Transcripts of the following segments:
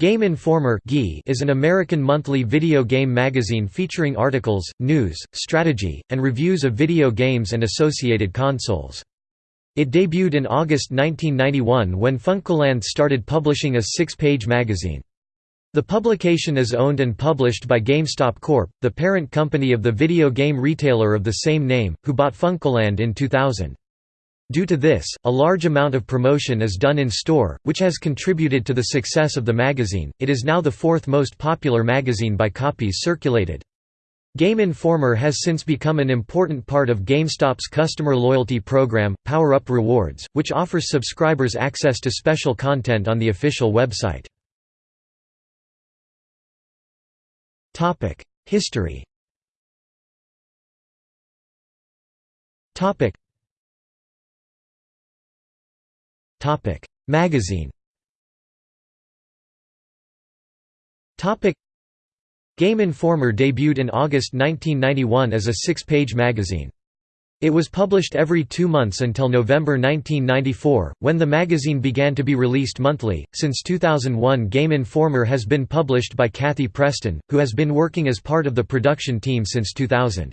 Game Informer is an American monthly video game magazine featuring articles, news, strategy, and reviews of video games and associated consoles. It debuted in August 1991 when Funcoland started publishing a six-page magazine. The publication is owned and published by GameStop Corp., the parent company of the video game retailer of the same name, who bought Funcoland in 2000. Due to this, a large amount of promotion is done in store, which has contributed to the success of the magazine. It is now the fourth most popular magazine by copies circulated. Game Informer has since become an important part of GameStop's customer loyalty program, Power Up Rewards, which offers subscribers access to special content on the official website. History Magazine. Game Informer debuted in August 1991 as a six-page magazine. It was published every two months until November 1994, when the magazine began to be released monthly. Since 2001, Game Informer has been published by Kathy Preston, who has been working as part of the production team since 2000.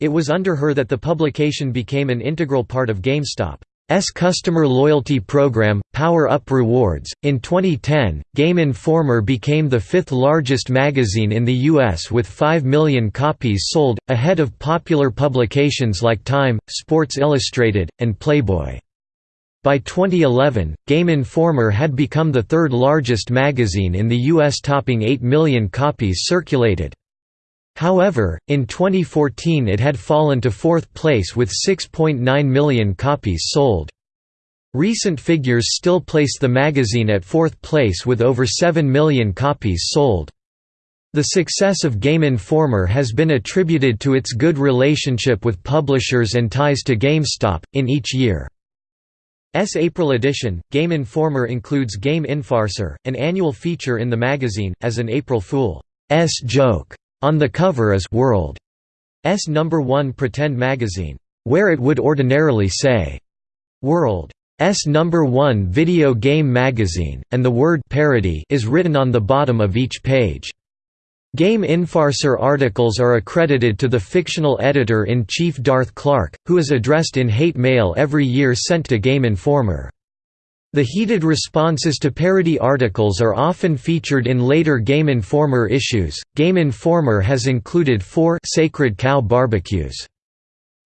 It was under her that the publication became an integral part of GameStop. S customer loyalty program, Power Up Rewards. In 2010, Game Informer became the fifth largest magazine in the U.S. with 5 million copies sold, ahead of popular publications like Time, Sports Illustrated, and Playboy. By 2011, Game Informer had become the third largest magazine in the U.S. topping 8 million copies circulated. However, in 2014 it had fallen to fourth place with 6.9 million copies sold. Recent figures still place the magazine at fourth place with over 7 million copies sold. The success of Game Informer has been attributed to its good relationship with publishers and ties to GameStop. In each year's April edition, Game Informer includes Game Infarcer, an annual feature in the magazine, as an April Fool's joke. On the cover is World's number one pretend magazine, where it would ordinarily say, World's number one video game magazine, and the word parody is written on the bottom of each page. Game Infarcer articles are accredited to the fictional editor-in-chief Darth Clark, who is addressed in hate mail every year sent to Game Informer. The heated responses to parody articles are often featured in later Game Informer issues. Game Informer has included four Sacred Cow barbecues.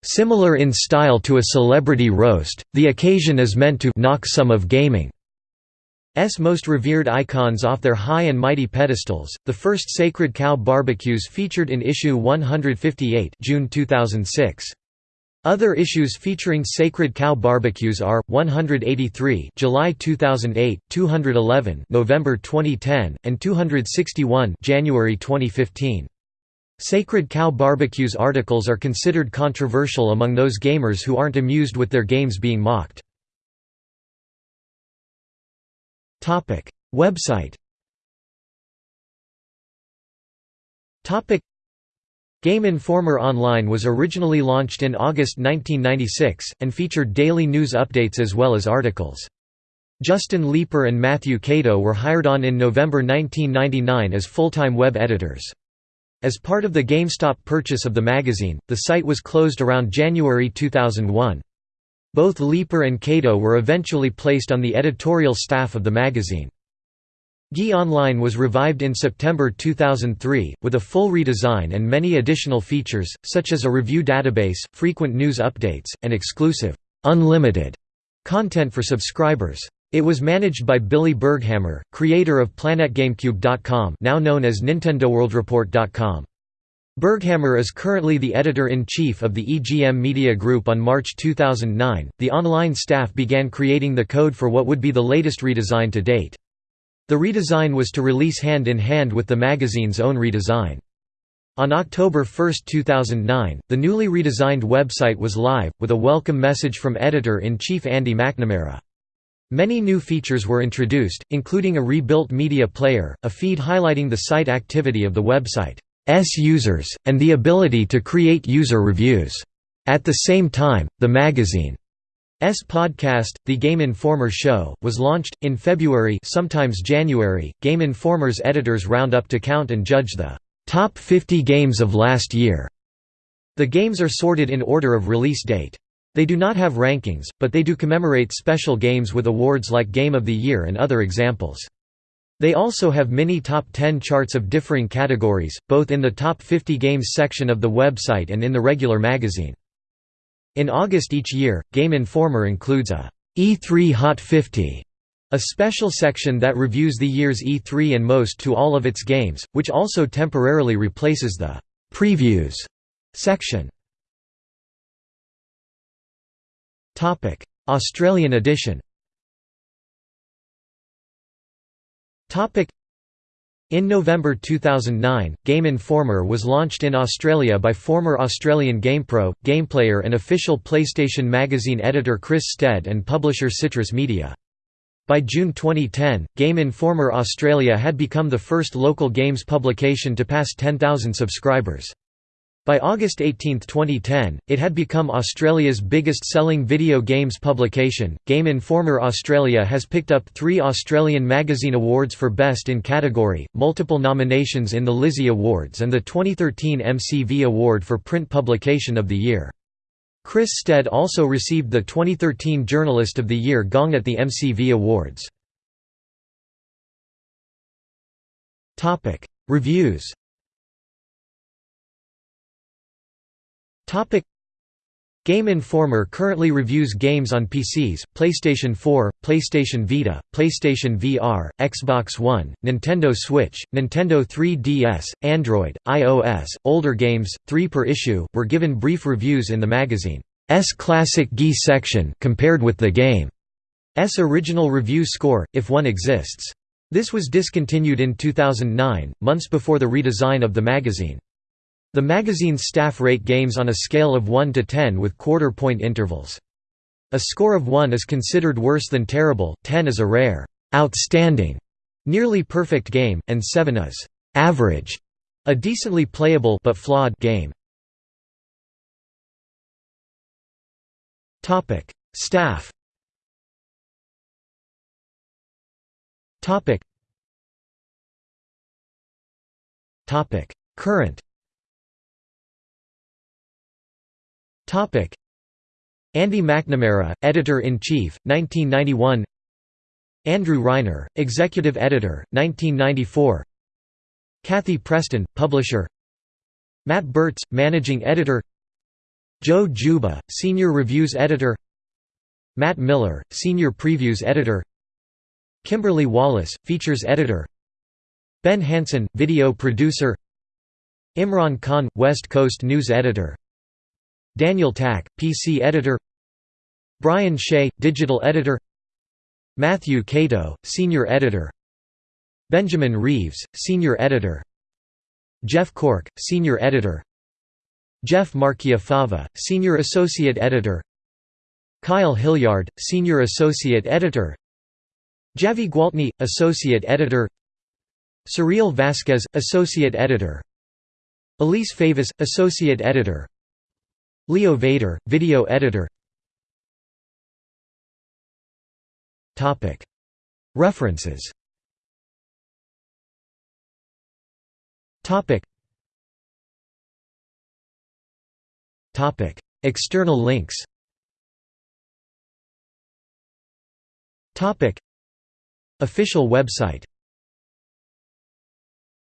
Similar in style to a celebrity roast, the occasion is meant to knock some of gaming's most revered icons off their high and mighty pedestals. The first Sacred Cow barbecues featured in issue 158, June 2006. Other issues featuring Sacred Cow barbecues are 183, July 2008, 211, November 2010, and 261, January 2015. Sacred Cow barbecues articles are considered controversial among those gamers who aren't amused with their games being mocked. Topic: Website. Topic: Game Informer Online was originally launched in August 1996, and featured daily news updates as well as articles. Justin Leeper and Matthew Kato were hired on in November 1999 as full-time web editors. As part of the GameStop purchase of the magazine, the site was closed around January 2001. Both Leeper and Kato were eventually placed on the editorial staff of the magazine. GE Online was revived in September 2003, with a full redesign and many additional features, such as a review database, frequent news updates, and exclusive, unlimited content for subscribers. It was managed by Billy Berghammer, creator of PlanetGameCube.com now known as NintendoWorldReport.com. Berghammer is currently the editor-in-chief of the EGM Media Group on March 2009. The online staff began creating the code for what would be the latest redesign to date. The redesign was to release hand in hand with the magazine's own redesign. On October 1, 2009, the newly redesigned website was live, with a welcome message from editor-in-chief Andy McNamara. Many new features were introduced, including a rebuilt media player, a feed highlighting the site activity of the website's users, and the ability to create user reviews. At the same time, the magazine's podcast, The Game Informer Show, was launched, in February sometimes January. Game Informer's editors round up to count and judge the top 50 games of last year. The games are sorted in order of release date. They do not have rankings, but they do commemorate special games with awards like Game of the Year and other examples. They also have mini top 10 charts of differing categories, both in the top 50 games section of the website and in the regular magazine. In August each year, Game Informer includes a E3 Hot 50, a special section that reviews the year's E3 and most to all of its games, which also temporarily replaces the Previews section. Australian edition in November 2009, Game Informer was launched in Australia by former Australian GamePro, GamePlayer and official PlayStation Magazine editor Chris Stead and publisher Citrus Media. By June 2010, Game Informer Australia had become the first local games publication to pass 10,000 subscribers. By August 18, 2010, it had become Australia's biggest selling video games publication. Game Informer Australia has picked up three Australian Magazine Awards for Best in category, multiple nominations in the Lizzie Awards, and the 2013 MCV Award for Print Publication of the Year. Chris Stead also received the 2013 Journalist of the Year gong at the MCV Awards. Reviews Topic Game Informer currently reviews games on PCs, PlayStation 4, PlayStation Vita, PlayStation VR, Xbox One, Nintendo Switch, Nintendo 3DS, Android, iOS. Older games, 3 per issue, were given brief reviews in the magazine's Classic GE section compared with the game's original review score, if one exists. This was discontinued in 2009, months before the redesign of the magazine. The magazine's staff rate games on a scale of 1 to 10 with quarter-point intervals. A score of 1 is considered worse than terrible, 10 is a rare, outstanding, nearly perfect game, and 7 is average, a decently playable but flawed game. Topic: Staff. Topic. Topic: Andy McNamara, Editor-in-Chief, 1991 Andrew Reiner, Executive Editor, 1994 Kathy Preston, Publisher. Matt Bertz, Managing Editor. Joe Juba, Senior Reviews Editor. Matt Miller, Senior Previews Editor. Kimberly Wallace, Features Editor. Ben Hanson, Video Producer. Imran Khan, West Coast News Editor Daniel Tack, PC editor Brian Shea, digital editor Matthew Kato, senior editor Benjamin Reeves, senior editor Jeff Cork, senior editor Jeff Marchiafava, senior associate editor Kyle Hilliard, senior associate editor Javy Gwaltney, associate editor Suriel Vazquez, associate editor Elise Favis, associate editor Leo Vader, video editor. Topic. References. External links. Topic. Official website